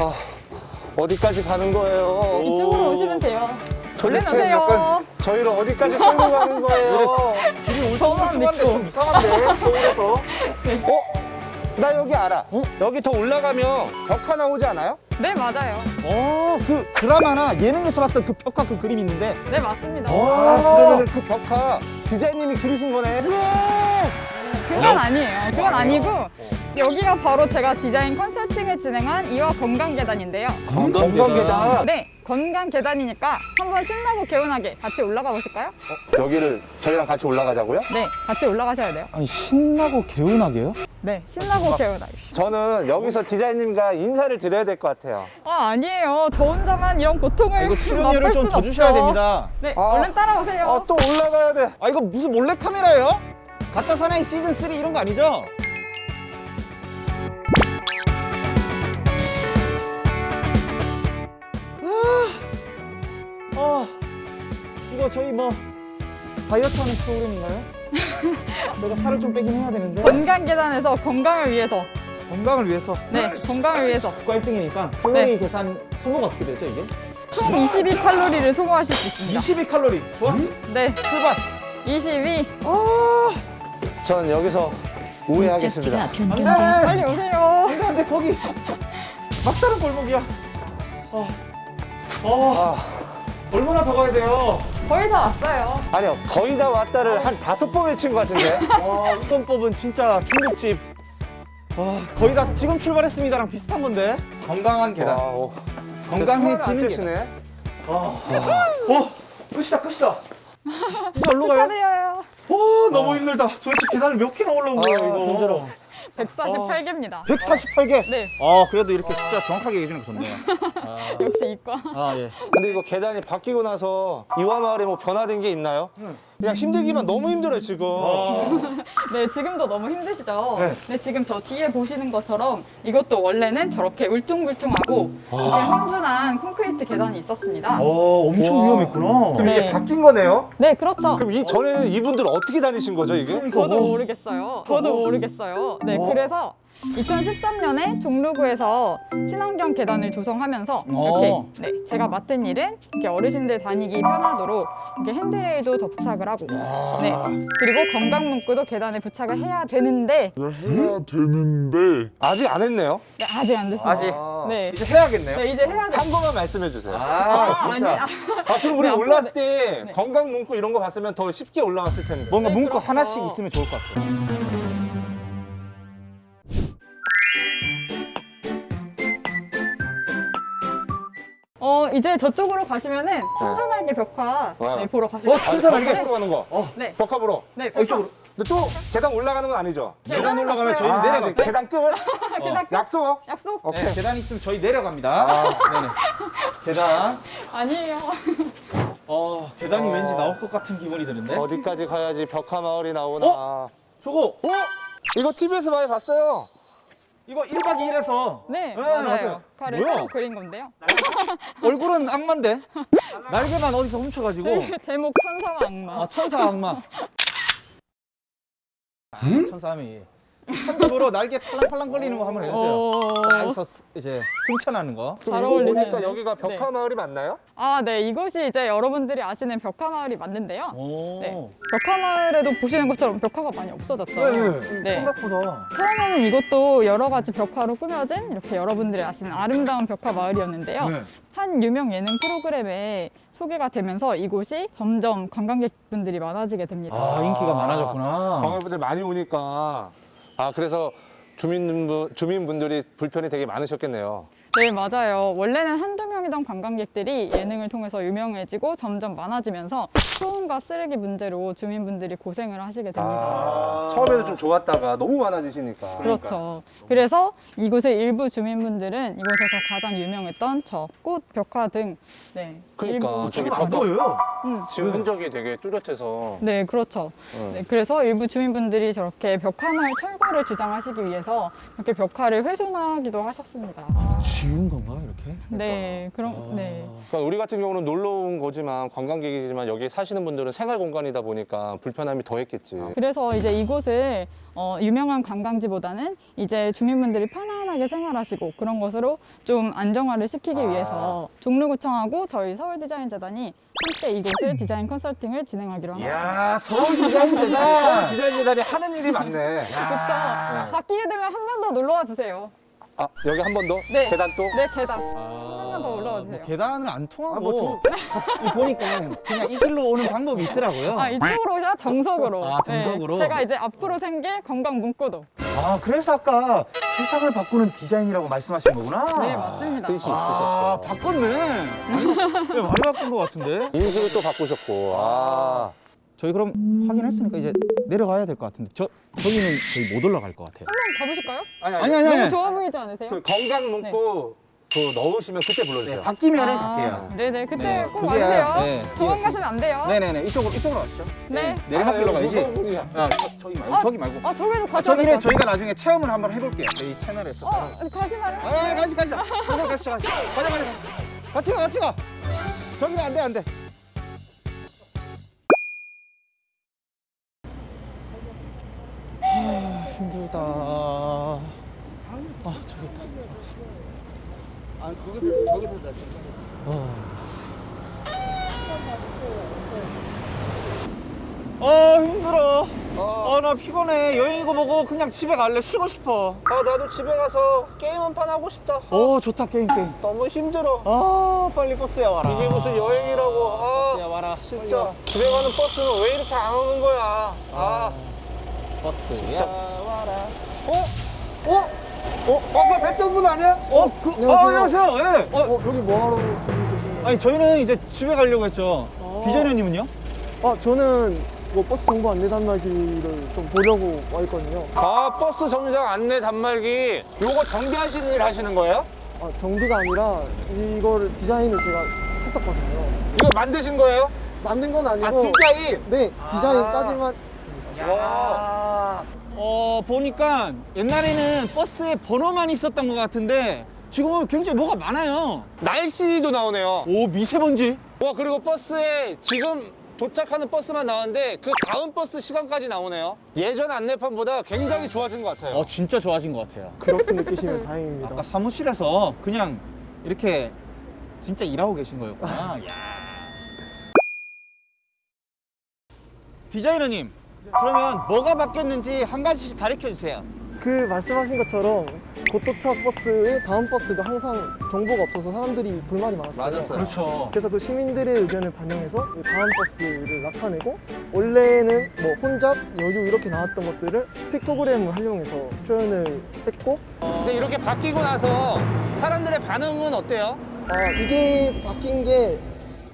아, 어디까지 가는 거예요? 이쪽으로 오시면 돼요. 도대체. 약간 저희를 어디까지 끌고 가는 거예요? 길이 울퉁불퉁한데. 좀 이상한데 서울에서 어? 나 여기 알아. 여기 더 올라가면 벽화 나오지 않아요? 네, 맞아요. 어 그 드라마나 예능에서 봤던 그 벽화 그 그림 있는데 네, 맞습니다. 아, 그러면 그 벽화 디자인님이 그리신 거네. 그건 아니에요. 그건 아니고 여기가 바로 제가 디자인 컨설팅을 진행한 이화 건강 계단인데요. 건강 계단. 네, 건강 계단이니까 한번 신나고 개운하게 같이 올라가 보실까요? 여기를 저희랑 같이 올라가자고요? 네, 같이 올라가셔야 돼요. 아니 신나고 개운하게요? 네, 신나고 개운하게. 저는 여기서 디자인님과 인사를 드려야 될 것 같아요. 아, 아니에요. 저 혼자만 이런 고통을 이거 출연료를 좀순더 주셔야. 됩니다 네, 아. 얼른 따라오세요. 아, 또 올라가야 돼. 아 이거 무슨 몰래 카메라예요? 가짜 사나이 시즌 3 이런 거 아니죠? 아, 아, 이거 저희 뭐 다이어트 하는 프로그램인가요? 내가 살을 좀 빼긴 해야 되는데 건강 계단에서 건강을 위해서. 건강을 위해서 네, 건강을 위해서. 국가 1등이니까 칼로리 계산 소모가 어떻게 되죠 이게? 총 22칼로리를 소모하실 수 있습니다. 22칼로리 좋았어 네, 출발 22. 아 전 여기서 우회하겠습니다. 목적지가 안 돼! 변경되었습니다. 빨리 오세요. 안돼 안돼 거기 막다른 골목이야 어, 어, 얼마나 더 가야 돼요? 거의 다 왔어요. 아니요, 거의 다 왔다를 한 다섯 번 외친 것 같은데. 와 이번 법은 진짜 중국집 와 거의 다 지금 출발했습니다랑 비슷한 건데 건강한 계단 와우. 건강해지는 계단 계단. 어 끝이다 끝이다 이제 얼로 가요? 축하드려요. 와 너무 힘들다 도대체 계단을 몇 개나 올라온 아, 이거 힘들어. 148개입니다. 148개? 네, 아 그래도 이렇게 숫자 정확하게 얘기해 주는 거 좋네요 역시 이과. 아 예. 근데 이거 계단이 바뀌고 나서 이화 마을에 뭐 변화된 게 있나요? 그냥 힘들기만 너무 힘들어요, 지금. 네, 지금도 너무 힘드시죠? 네. 네. 지금 저 뒤에 보시는 것처럼 이것도 원래는 저렇게 울퉁불퉁하고 이게 험준한 콘크리트 계단이 있었습니다. 어 엄청 와. 위험했구나 그럼 이게 네. 바뀐 거네요? 네, 그렇죠. 그럼 이 전에는 이분들 어떻게 다니신 거죠, 이게? 저도 모르겠어요. 저도 모르겠어요. 네, 어. 그래서 2013년에 종로구에서 친환경 계단을 조성하면서 어. 이렇게 네, 제가 맡은 일은 이렇게 어르신들 다니기 편하도록 이렇게 핸드레일도 더 부착을 하고 네, 그리고 건강 문구도 계단에 부착을 해야 되는데 해야 되는데 아직 안 했네요. 네, 아직 안 됐어요. 아직? 네. 이제 해야겠네요 네, 이제 해야 돼. 한 번만 말씀해 주세요. 아, 아, 아니, 진짜 아, 그럼 우리 네, 올라왔을 네. 때 네. 건강 문구 이런 거 봤으면 더 쉽게 올라왔을 텐데. 뭔가 네, 문구 그렇죠. 하나씩 있으면 좋을 것 같아요 이제 저쪽으로 가시면은 천사날개 벽화 와. 네, 보러 가실 어. 천사날개? 벽화 보러 가는 거. 네. 벽화 보러. 네, 어, 이쪽으로 근데 또 계단 올라가는 건 아니죠? 계단 올라가면 저희 아, 내려가 이제 계단 끝. 계단 끝. 약속. 약속? 오케이. 네, 계단 있으면 저희 내려갑니다 네네 계단 아니에요. 어 계단이 어. 왠지 나올 것 같은 기분이 드는데 어디까지 가야지 벽화 마을이 나오나. 어? 저거 어? 이거 TV에서 많이 봤어요. 이거 1박 2일에서 네, 네, 맞아요. 맞아요. 그를 뭐야? 새로 그린 건데요. 얼굴은 악마인데 날개만 어디서 훔쳐가지고 제목 천사와 악마. 아 천사 악마 아, 천사함 이 한쪽으로 날개 팔랑팔랑 거리는 거 한번 해주세요 어... 여기서 스- 이제 승천하는 거 잘. 보니까 여기가 벽화 네. 마을이 맞나요? 아, 네. 이것이 이제 여러분들이 아시는 벽화마을이 맞는데요. 오. 네. 벽화마을에도 보시는 것처럼 벽화가 많이 없어졌죠. 네. 네. 생각보다 처음에는 이것도 여러 가지 벽화로 꾸며진 이렇게 여러분들이 아시는 아름다운 벽화 마을이었는데요. 네. 한 유명 예능 프로그램에 소개가 되면서 이곳이 점점 관광객분들이 많아지게 됩니다. 아 인기가 많아졌구나 관광객분들 많이 오니까. 아, 그래서 주민분, 주민분들이 불편이 되게 많으셨겠네요. 네, 맞아요. 원래는 한두 명이던 관광객들이 예능을 통해서 유명해지고 점점 많아지면서 소음과 쓰레기 문제로 주민분들이 고생을 하시게 됩니다. 아, 처음에는 좀 좋았다가 너무 많아지시니까. 그렇죠. 그래서 이곳의 일부 주민분들은 이곳에서 가장 유명했던 저 꽃, 벽화 등 네, 그러니까 일부 저기 안 보여요 음, 지금 흔적이 되게 뚜렷해서. 네, 그렇죠. 네, 그래서 일부 주민분들이 저렇게 벽화마을 철거를 주장하시기 위해서 이렇게 벽화를 훼손하기도 하셨습니다. 지운 건가 이렇게? 네, 그런 네. 그러니까 우리 같은 경우는 놀러 온 거지만 관광객이지만 여기 사시는 분들은 생활 공간이다 보니까 불편함이 더했겠지. 그래서 이제 이곳을 어, 유명한 관광지보다는 이제 주민분들이 편안하게 생활하시고 그런 것으로 좀 안정화를 시키기 위해서 종로구청하고 저희 서울디자인재단이 함께 이곳을 디자인 컨설팅을 진행하기로 합니다. 야 서울 디자인 재단. 디자인 재단이 하는 일이 많네. 그렇죠. 바뀌게 되면 한 번 더 놀러 와 주세요. 아 여기 한 번 더? 네. 계단 또? 네, 계단. 한번더 올라와 주세요. 계단을 안 통하고 이 보니까 그냥 이 길로 오는 방법이 있더라고요. 아, 이쪽으로야 정석으로. 아, 정석으로? 네, 제가 이제 앞으로 생길 관광 문구도. 아 그래서 아까 세상을 바꾸는 디자인이라고 말씀하신 거구나. 네, 맞습니다. 뜻이 아 있으셨어. 바꿨네. 네, 많이 바꾼 것 같은데. 인식을 또 바꾸셨고. 아. 저희 그럼 확인했으니까 이제 내려가야 될 것 같은데 저 저기는 저희 못 올라갈 것 같아요. 한번 가보실까요? 아니, 아니 아니 너무. 좋아 보이지 않으세요? 그 건강 문구 그 넣으시면 그때 불러주세요. 네, 바뀌면은 아, 갈게요. 네네, 그때 네, 꼭 그게, 와주세요. 네, 도망 가시면 안 돼요. 네네네 이쪽으로 이쪽으로 가시죠. 네. 아, 가야지. 아 저, 저기 말고 아, 저기 말고. 아, 저기도 아, 가셔야 저기는 저희가 나중에 체험을 한번 해볼게요. 저희 채널에서. 어, 가시나요? 아, 가시 가시. 가자 가시 가시. 가자 가자. 같이 가 같이 가. 저기는 안돼 안돼. 힘들다. 아 저기 있다. 아, 거기서 거기서 다아 힘들어. 아나 피곤해. 여행이고 뭐고 그냥 집에 갈래. 쉬고 싶어. 아 나도 집에 가서 게임 한 판 하고 싶다. 어 좋다 게임 게임. 너무 힘들어. 아 빨리 버스에 와라. 이게 무슨 여행이라고. 버스에 아 와라. 진짜 집에 가는 버스는 왜 이렇게 안 오는 거야. 아. 버스야 와라. 어? 어? 어? 아까 뵀던 분 아니야? 어, 그, 안녕하세요. 아, 안녕하세요. 예. 어, 어, 여기 뭐하러 계신 아니 저희는 이제 집에 가려고 했죠. 아. 디자이너님은요? 아, 저는 뭐 버스 정보 안내 단말기를 좀 보려고 와 있거든요. 아 버스 정류장 안내 단말기 요거 정비하시는 일 하시는 거예요? 아, 정비가 아니라 이걸 디자인을 제가 했었거든요. 이거 만드신 거예요? 만든 건 아니고 아 디자인? 네, 디자인까지만 했습니다. 와. 어, 보니까 옛날에는 버스에 번호만 있었던 것 같은데 지금은 굉장히 뭐가 많아요. 날씨도 나오네요. 오, 미세먼지. 와 그리고 버스에 지금 도착하는 버스만 나왔는데 그 다음 버스 시간까지 나오네요. 예전 안내판보다 굉장히 좋아진 것 같아요. 어, 진짜 좋아진 것 같아요. 그렇게 느끼시면 다행입니다. 아까 사무실에서 그냥 이렇게 진짜 일하고 계신 거였구나. 야. 디자이너님, 그러면 뭐가 바뀌었는지 한 가지씩 가르쳐 주세요. 그 말씀하신 것처럼 고도차 버스의 다음 버스가 항상 정보가 없어서 사람들이 불만이 많았어요. 맞았어요. 그렇죠. 그래서 그 시민들의 의견을 반영해서 그 다음 버스를 나타내고 원래는 뭐 혼잡, 여유 이렇게 나왔던 것들을 픽토그램을 활용해서 표현을 했고 근데 이렇게 바뀌고 나서 사람들의 반응은 어때요? 아, 이게 바뀐 게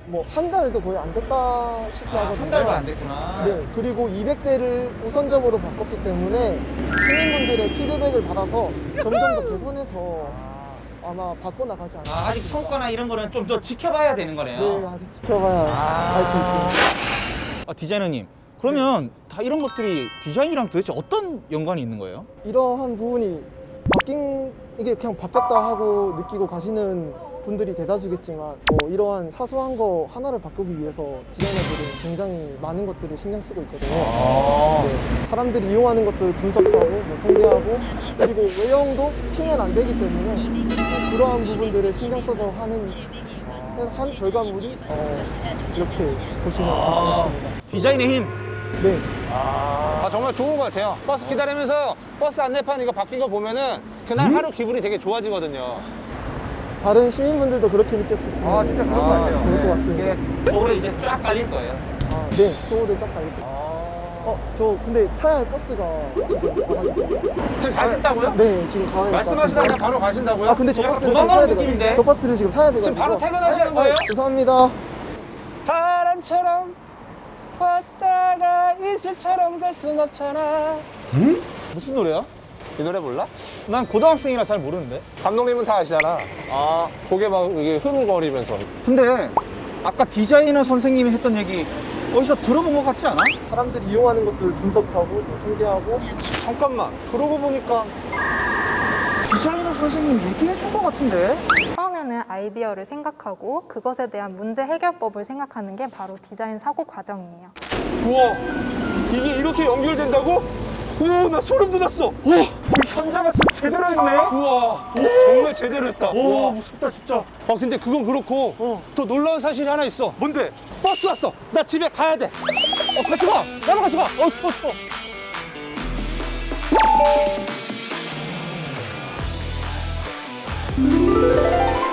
뭐 한 달도 거의 안 됐다 싶어 하거든요. 한 달도 안 됐구나. 네, 그리고 200대를 우선적으로 바꿨기 때문에 시민분들의 피드백을 받아서 점점 더 개선해서 아마 바꿔나가지 않을까. 아, 아직 성과나 이런 거는 좀 더 지켜봐야 되는 거네요. 네, 아직 지켜봐야 알수 있습니다. 아, 디자이너님, 그러면 다 이런 것들이 디자인이랑 도대체 어떤 연관이 있는 거예요? 이러한 부분이 바뀐 이게 그냥 바뀌었다 하고 느끼고 가시는 분들이 대다수겠지만 뭐 이러한 사소한 거 하나를 바꾸기 위해서 디자이너들은 굉장히 많은 것들을 신경 쓰고 있거든요. 네, 사람들이 이용하는 것들을 분석하고 뭐 통계하고 그리고 외형도 튀면 안 되기 때문에 어, 그러한 부분들을 신경 써서 하는 한 결과물이 어, 이렇게 보시면 되겠습니다. 디자인의 힘. 네. 아 정말 좋은 것 같아요. 버스 기다리면서 버스 안내판 이거 바뀐 거 보면은 그날 하루 기분이 되게 좋아지거든요. 다른 시민분들도 그렇게 느꼈었으면 아, 진짜 그런 것 같아요. 좋을 것 같습니다. 이게 서울에 이제 쫙 깔릴 거예요. 아, 네, 서울을 쫙 깔고. 어, 저 근데 타야 할 버스가 지금 가가지고. 지금 가겠다고요? 네, 지금 가야 될것 말씀하시다 같아요. 그냥 바로 가신다고요? 아, 근데 저 버스를 지금 도망가는 타야. 느낌인데? 저 버스를 지금 타야 되거든요. 지금 바로 퇴근하시는 거예요? 죄송합니다. 바람처럼 왔다가 이슬처럼 갈 순 없잖아. 무슨 노래야? 이 노래 몰라? 난 고등학생이라 잘 모르는데. 감독님은 다 아시잖아. 아. 고개 막 이게 흐물거리면서. 근데 아까 디자이너 선생님이 했던 얘기 어디서 들어본 것 같지 않아? 사람들이 이용하는 것들을 분석하고 또 통계하고 잠깐만. 그러고 보니까 디자이너 선생님 얘기해 준 것 같은데? 처음에는 아이디어를 생각하고 그것에 대한 문제 해결법을 생각하는 게 바로 디자인 사고 과정이에요. 우와 이게 이렇게 연결된다고? 오, 나 소름 돋았어. 오, 우리 현장에서 제대로 했네. 아, 우와, 오, 정말 제대로 했다. 오, 와 무섭다, 진짜. 아, 근데 그건 그렇고 어. 더 놀라운 사실이 하나 있어. 뭔데? 버스 왔어. 나 집에 가야 돼. 어, 같이 가. 나랑 같이 가. 어, 추워, 추워. 음.